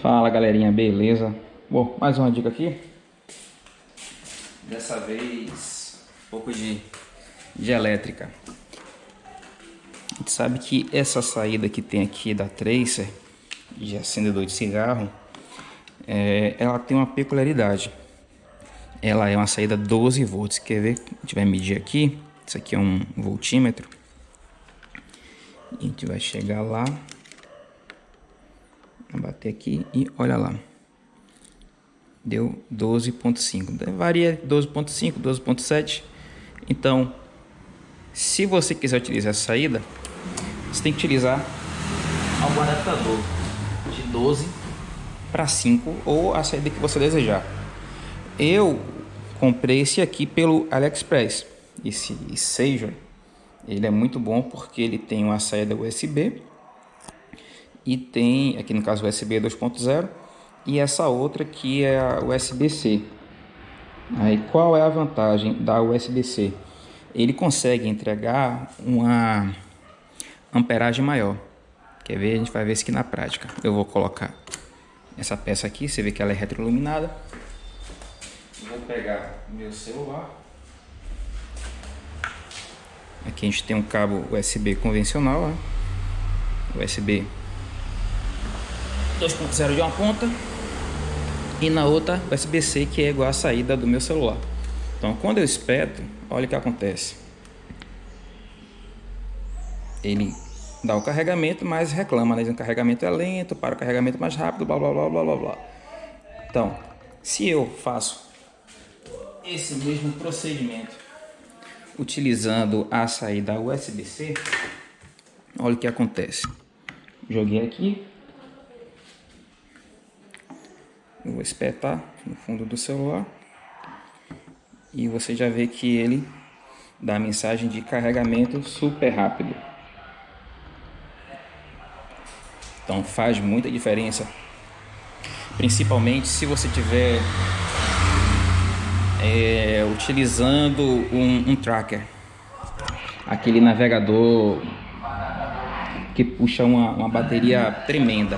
Fala galerinha, beleza? Bom, mais uma dica aqui. Dessa vez, um pouco de, de elétrica. A gente sabe que essa saída que tem aqui da Tracer, de acendedor de cigarro, é, ela tem uma peculiaridade. Ela é uma saída 12 volts. Quer ver? A gente vai medir aqui. Isso aqui é um voltímetro. E a gente vai chegar lá bater aqui e olha lá. Deu 12.5. Varia 12.5, 12.7. Então, se você quiser utilizar essa saída, você tem que utilizar algum adaptador de 12 para 5 ou a saída que você desejar. Eu comprei esse aqui pelo AliExpress. Esse Sager, ele é muito bom porque ele tem uma saída USB e tem, aqui no caso USB 2.0, e essa outra que é a USB-C. Aí qual é a vantagem da USB-C? Ele consegue entregar uma amperagem maior. Quer ver? A gente vai ver isso aqui na prática. Eu vou colocar essa peça aqui, você vê que ela é retroiluminada. Vou pegar meu celular. Aqui a gente tem um cabo USB convencional, ó. USB 2.0 de uma ponta e na outra USB-C que é igual a saída do meu celular. Então quando eu espeto, olha o que acontece. Ele dá o carregamento, mas reclama, né? O carregamento é lento, para o carregamento mais rápido, blá blá blá blá blá blá. Então, se eu faço esse mesmo procedimento utilizando a saída USB-C, olha o que acontece. Joguei aqui, Eu vou espetar no fundo do celular. E você já vê que ele dá a mensagem de carregamento super rápido. Então faz muita diferença. Principalmente se você tiver é, utilizando um, um tracker. Aquele navegador que puxa uma, uma bateria tremenda.